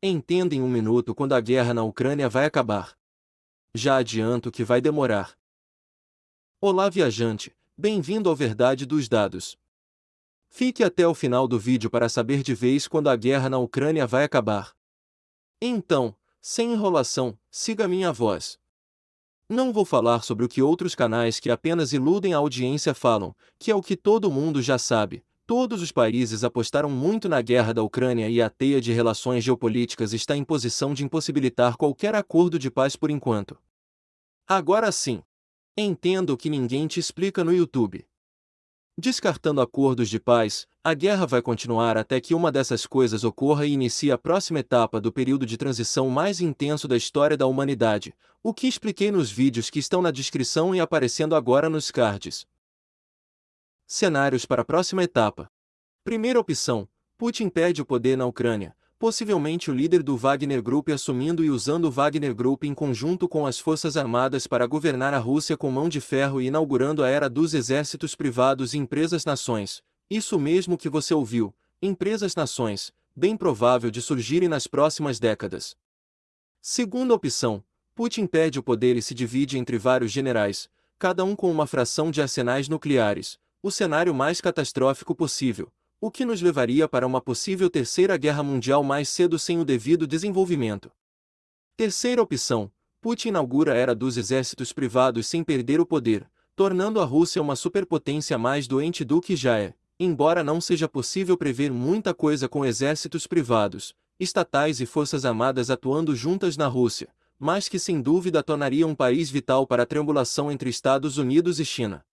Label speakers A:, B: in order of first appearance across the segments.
A: Entenda em um minuto quando a guerra na Ucrânia vai acabar. Já adianto que vai demorar. Olá viajante, bem-vindo ao Verdade dos Dados. Fique até o final do vídeo para saber de vez quando a guerra na Ucrânia vai acabar. Então, sem enrolação, siga minha voz. Não vou falar sobre o que outros canais que apenas iludem a audiência falam, que é o que todo mundo já sabe, Todos os países apostaram muito na guerra da Ucrânia e a teia de relações geopolíticas está em posição de impossibilitar qualquer acordo de paz por enquanto. Agora sim. Entendo o que ninguém te explica no YouTube. Descartando acordos de paz, a guerra vai continuar até que uma dessas coisas ocorra e inicie a próxima etapa do período de transição mais intenso da história da humanidade, o que expliquei nos vídeos que estão na descrição e aparecendo agora nos cards. Cenários para a próxima etapa. Primeira opção: Putin perde o poder na Ucrânia, possivelmente o líder do Wagner Group assumindo e usando o Wagner Group em conjunto com as Forças Armadas para governar a Rússia com mão de ferro e inaugurando a era dos exércitos privados e empresas-nações. Isso mesmo que você ouviu, empresas-nações, bem provável de surgirem nas próximas décadas. Segunda opção: Putin perde o poder e se divide entre vários generais, cada um com uma fração de arsenais nucleares, o cenário mais catastrófico possível, o que nos levaria para uma possível terceira guerra mundial mais cedo sem o devido desenvolvimento. Terceira opção, Putin inaugura a era dos exércitos privados sem perder o poder, tornando a Rússia uma superpotência mais doente do que já é, embora não seja possível prever muita coisa com exércitos privados, estatais e forças armadas atuando juntas na Rússia, mas que sem dúvida tornaria um país vital para a triangulação entre Estados Unidos e China.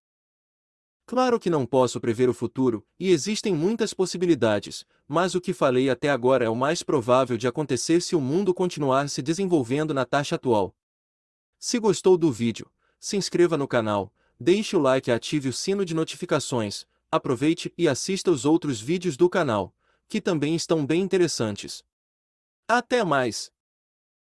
A: Claro que não posso prever o futuro, e existem muitas possibilidades, mas o que falei até agora é o mais provável de acontecer se o mundo continuar se desenvolvendo na taxa atual. Se gostou do vídeo, se inscreva no canal, deixe o like e ative o sino de notificações, aproveite e assista os outros vídeos do canal, que também estão bem interessantes. Até mais!